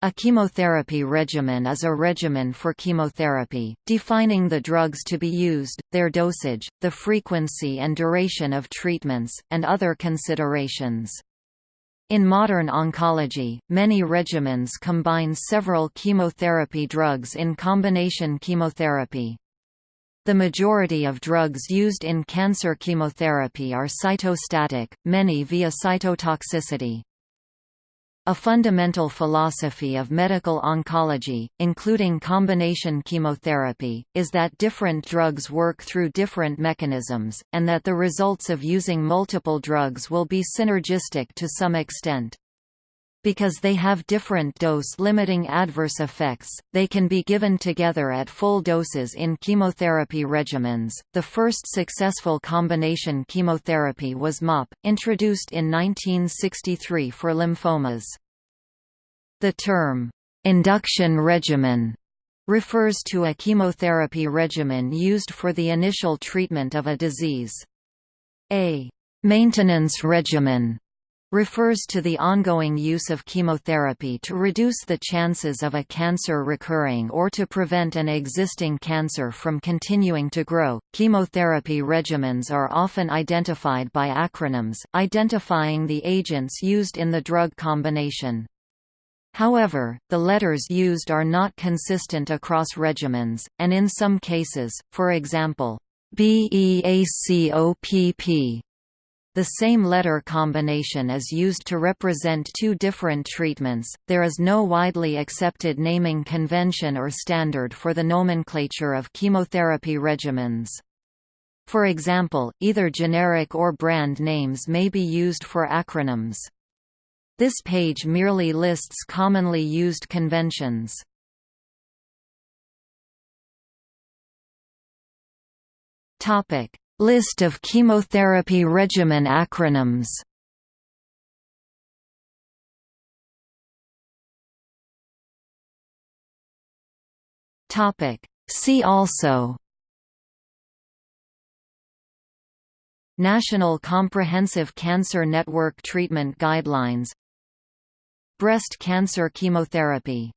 A chemotherapy regimen is a regimen for chemotherapy, defining the drugs to be used, their dosage, the frequency and duration of treatments, and other considerations. In modern oncology, many regimens combine several chemotherapy drugs in combination chemotherapy. The majority of drugs used in cancer chemotherapy are cytostatic, many via cytotoxicity. A fundamental philosophy of medical oncology, including combination chemotherapy, is that different drugs work through different mechanisms, and that the results of using multiple drugs will be synergistic to some extent. Because they have different dose-limiting adverse effects, they can be given together at full doses in chemotherapy regimens. The first successful combination chemotherapy was MOPP, introduced in 1963 for lymphomas. The term, induction regimen, refers to a chemotherapy regimen used for the initial treatment of a disease. A maintenance regimen refers to the ongoing use of chemotherapy to reduce the chances of a cancer recurring or to prevent an existing cancer from continuing to grow. Chemotherapy regimens are often identified by acronyms, identifying the agents used in the drug combination. However, the letters used are not consistent across regimens, and in some cases, for example, BEACOPP the same letter combination is used to represent two different treatments. There is no widely accepted naming convention or standard for the nomenclature of chemotherapy regimens. For example, either generic or brand names may be used for acronyms. This page merely lists commonly used conventions. Topic: List of chemotherapy regimen acronyms. Topic: See also. National Comprehensive Cancer Network Treatment Guidelines Breast cancer chemotherapy